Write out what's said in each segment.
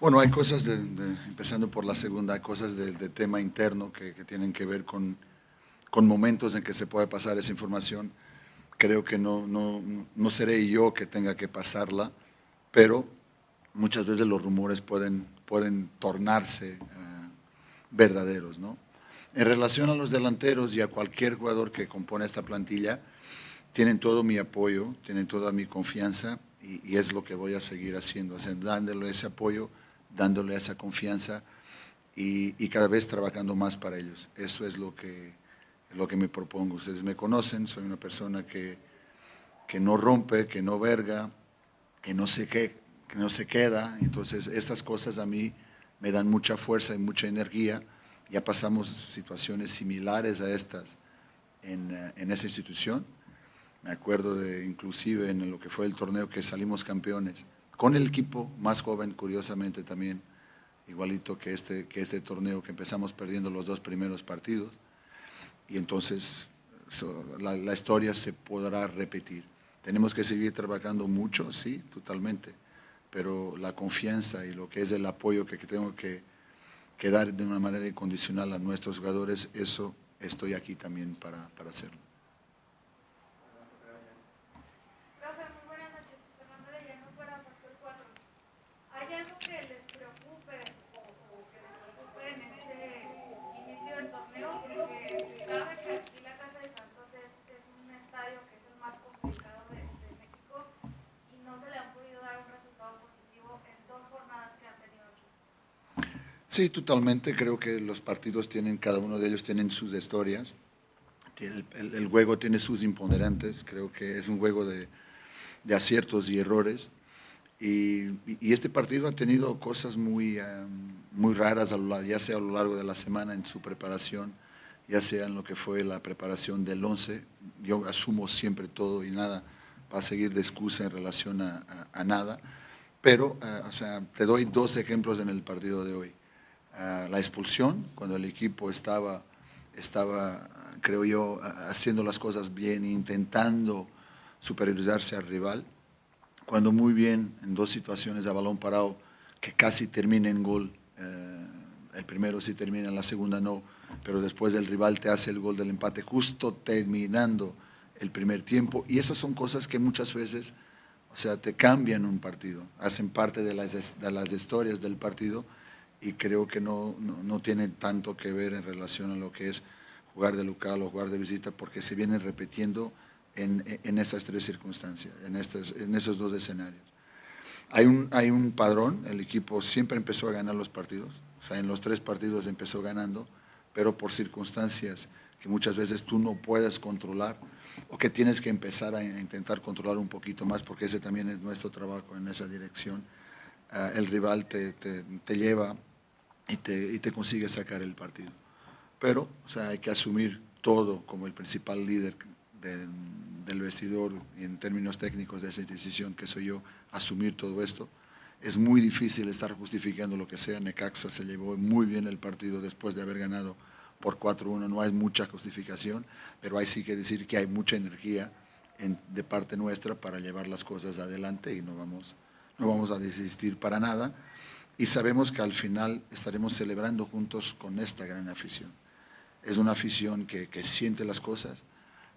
Bueno, hay cosas, empezando por la segunda, hay cosas de tema interno que, tienen que ver con, con, momentos en que se puede pasar esa información. Creo que no, no, no seré yo que tenga que pasarla, pero muchas veces los rumores pueden, pueden tornarse eh, verdaderos. ¿no? En relación a los delanteros y a cualquier jugador que compone esta plantilla, tienen todo mi apoyo, tienen toda mi confianza y, es lo que voy a seguir haciendo, dándole ese apoyo dándole esa confianza y, cada vez trabajando más para ellos. Eso es lo que, lo que me propongo. Ustedes me conocen, soy una persona que, que no rompe, que no verga, que no, se que, que no se queda. Entonces, estas cosas a mí me dan mucha fuerza y mucha energía. Ya pasamos situaciones similares a estas en, en esa institución. Me acuerdo de, inclusive, en lo que fue el torneo que salimos campeones con el equipo más joven, curiosamente también, igualito que este, que este torneo que empezamos perdiendo los dos primeros partidos, y entonces la, historia se podrá repetir. Tenemos que seguir trabajando mucho, sí, totalmente, pero la confianza y lo que es el apoyo que, tengo que, que dar de una manera incondicional a nuestros jugadores, eso estoy aquí también para, para hacerlo. Sí, totalmente. Creo que los partidos tienen, cada uno de ellos tienen sus historias. El, juego tiene sus imponderantes. Creo que es un juego de, aciertos y errores. Y, este partido ha tenido cosas muy, muy raras, ya sea a lo largo de la semana en su preparación, ya sea en lo que fue la preparación del 11. Yo asumo siempre todo y nada va a seguir de excusa en relación a, nada. Pero, eh, o sea, te doy dos ejemplos en el partido de hoy la expulsión, cuando el equipo estaba, estaba, creo yo, haciendo las cosas bien, intentando superiorizarse al rival, cuando muy bien en dos situaciones a balón parado que casi termina en gol, eh, el primero sí termina, la segunda no, pero después el rival te hace el gol del empate justo terminando el primer tiempo. Y esas son cosas que muchas veces, o sea, te cambian un partido, hacen parte de las, de las historias del partido y creo que no, no, tiene tanto que ver en relación a lo que es jugar de local o jugar de visita, porque se viene repitiendo en, en estas tres circunstancias, en, estas, en esos dos escenarios. Hay un, hay un padrón, el equipo siempre empezó a ganar los partidos, o sea, en los tres partidos empezó ganando, pero por circunstancias que muchas veces tú no puedes controlar o que tienes que empezar a intentar controlar un poquito más, porque ese también es nuestro trabajo en esa dirección. El rival te, te, lleva y te, y te consigue sacar el partido. Pero o sea, hay que asumir todo como el principal líder del vestidor en términos técnicos de esa decisión que soy yo, asumir todo esto. Es muy difícil estar justificando lo que sea. Necaxa se llevó muy bien el partido después de haber ganado por 4-1. No hay mucha justificación, pero hay sí que decir que hay mucha energía en, de parte nuestra para llevar las cosas adelante y no vamos, no vamos a desistir para nada y sabemos que al final estaremos celebrando juntos con esta gran afición. Es una afición que, siente las cosas.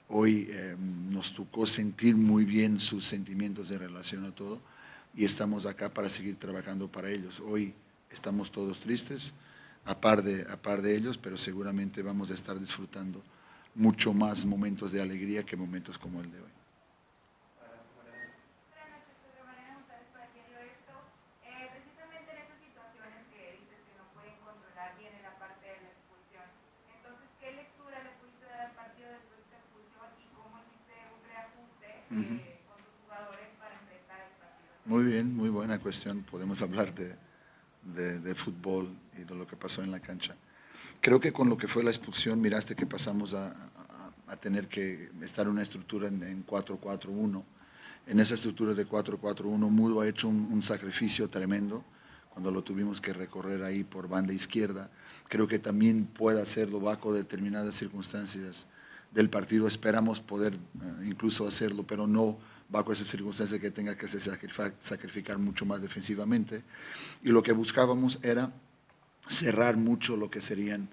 Hoy eh, nos tocó sentir muy bien sus sentimientos en relación a todo y estamos acá para seguir trabajando para ellos. Hoy estamos todos tristes, a par de, a par de ellos, pero seguramente vamos a estar disfrutando mucho más momentos de alegría que momentos como el de hoy. Muy bien, muy buena cuestión. Podemos hablar de, de, fútbol y de lo que pasó en la cancha. Creo que con lo que fue la expulsión, miraste que pasamos a, a, tener que estar en una estructura en, 4-4-1. En esa estructura de 4-4-1, Mudo ha hecho un, sacrificio tremendo cuando lo tuvimos que recorrer ahí por banda izquierda. Creo que también puede hacerlo bajo determinadas circunstancias del partido. Esperamos poder eh, incluso hacerlo, pero no bajo esa circunstancia que tenga que sacrificar mucho más defensivamente. Y lo que buscábamos era cerrar mucho lo que serían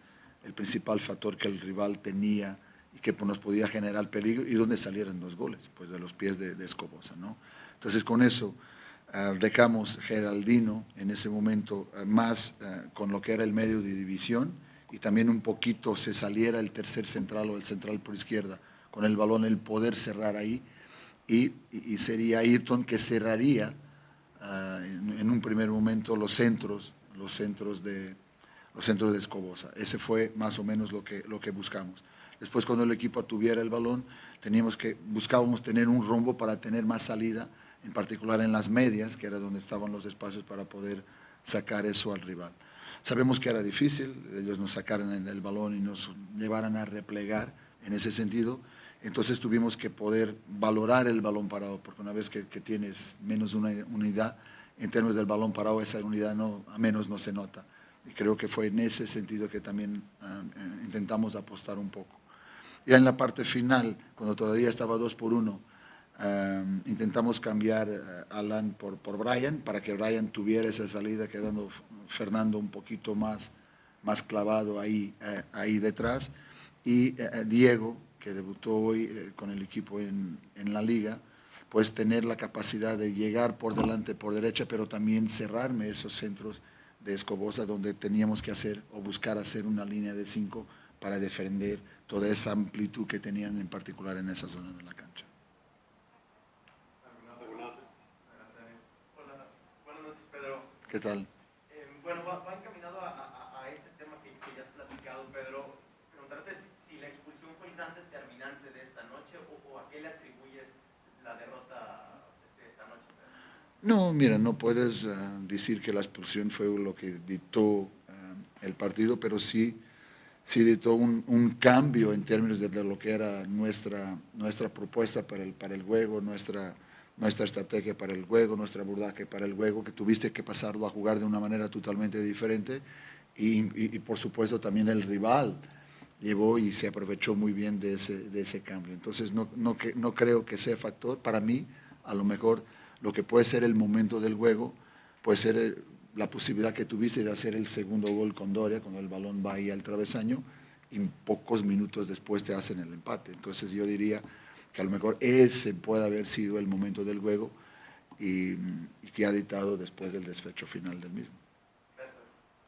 el principal factor que el rival tenía y que pues, nos podía generar peligro y donde salieran los goles, pues de los pies de, Escobosa. ¿no? Entonces con eso uh, dejamos Geraldino en ese momento ah, más con lo que era el medio de división y también un poquito se saliera el tercer central o el central por izquierda con el balón, el poder cerrar ahí y, sería Ayrton que cerraría en, en, un primer momento los centros, los centros de, los centros de Escobosa. Ese fue más o menos lo que, lo que buscamos. Después cuando el equipo tuviera el balón, teníamos que, buscábamos tener un rombo para tener más salida, en particular en las medias, que era donde estaban los espacios para poder sacar eso al rival. Sabemos que era difícil, ellos nos sacaron el balón y nos llevaran a replegar en ese sentido, entonces tuvimos que poder valorar el balón parado, porque una vez que, que tienes menos una unidad, en términos del balón parado, esa unidad no, a menos no se nota. Y creo que fue en ese sentido que también uh, intentamos apostar un poco. Ya en la parte final, cuando todavía estaba 2 por 1, Em, intentamos cambiar eh, Alan por, Brian para que Brian tuviera esa salida quedando Fernando un poquito más, más clavado ahí, eh, ahí detrás. Y eh, Diego, que debutó hoy con el equipo en, en, la liga, pues tener la capacidad de llegar por delante, por derecha, pero también cerrarme esos centros de Escobosa donde teníamos que hacer o buscar hacer una línea de cinco para defender toda esa amplitud que tenían en particular en esa zona de la cancha. ¿Qué tal? Eh, bueno, va, encaminado a, a, este tema que, que, ya has platicado, Pedro. Preguntarte si, si, la expulsión fue el gran determinante de esta noche o, o a qué le atribuyes la derrota no, mira, no puedes eh, decir que la expulsión fue lo que dictó eh, el partido, pero sí, sí dictó un, cambio en términos de, lo que era nuestra, nuestra propuesta para el, para el juego, nuestra, nuestra estrategia para el juego, nuestra abordaje para el juego, que tuviste que pasarlo a jugar de una manera totalmente diferente y, por supuesto también el rival llevó y se aprovechó muy bien de ese, de ese cambio. Entonces no, no, no creo que sea factor, para mí a lo mejor lo que puede ser el momento del juego, puede ser eh, la posibilidad que tuviste de hacer el segundo gol con Doria, cuando el balón va ahí al travesaño, y pocos minutos después te hacen el empate. Entonces yo diría que a lo mejor ese puede haber sido el momento del juego y, que ha dictado después del desfecho final del mismo.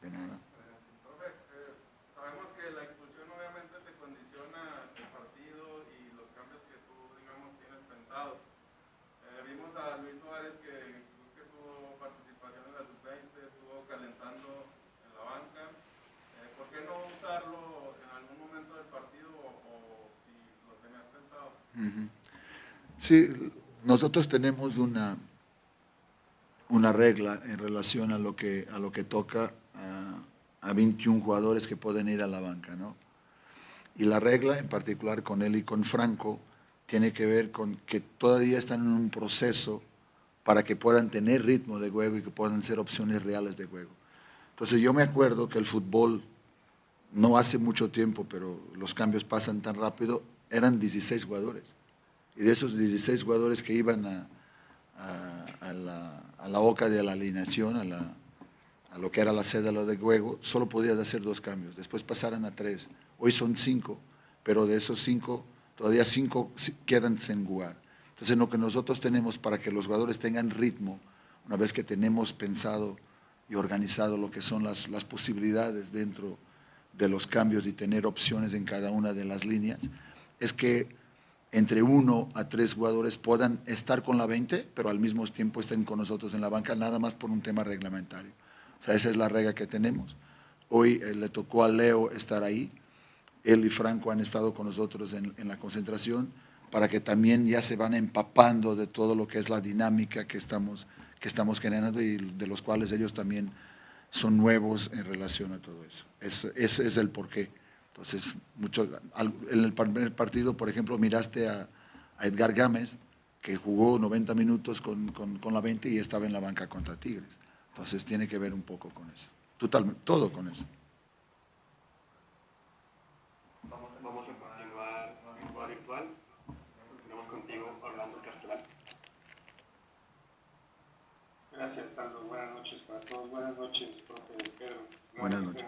De nada. Sí, nosotros tenemos una, una regla en relación a lo que, a lo que toca a, a 21 jugadores que pueden ir a la banca, ¿no? Y la regla, en particular con él y con Franco, tiene que ver con que todavía están en un proceso para que puedan tener ritmo de juego y que puedan ser opciones reales de juego. Entonces yo me acuerdo que el fútbol, no hace mucho tiempo, pero los cambios pasan tan rápido, eran 16 jugadores. Y de esos 16 jugadores que iban a, a, la, a la, boca de la alineación, a, lo que era la sede de juego, solo podías hacer dos cambios. Después pasaron a tres. Hoy son cinco, pero de esos cinco, todavía cinco quedan sin jugar. Entonces lo que nosotros tenemos para que los jugadores tengan ritmo, una vez que tenemos pensado y organizado lo que son las, las posibilidades dentro de los cambios y tener opciones en cada una de las líneas, es que entre uno a tres jugadores puedan estar con la 20, pero al mismo tiempo estén con nosotros en la banca, nada más por un tema reglamentario. O sea, esa es la regla que tenemos. Hoy eh, le tocó a Leo estar ahí, él y Franco han estado con nosotros en, la concentración, para que también ya se van empapando de todo lo que es la dinámica que estamos, que estamos generando y de los cuales ellos también son nuevos en relación a todo eso. Ese es el porqué. Entonces, mucho, en el primer partido, por ejemplo, miraste a, Edgar Gámez, que jugó 90 minutos con, la 20 y estaba en la banca contra Tigres. Entonces tiene que ver un poco con eso. Totalmente, todo con eso. Vamos, a continuar virtual. Continuamos contigo, Orlando Castellán. Gracias, Aldo. Buenas noches para todos. Buenas noches, profe Pedro. Buenas noches.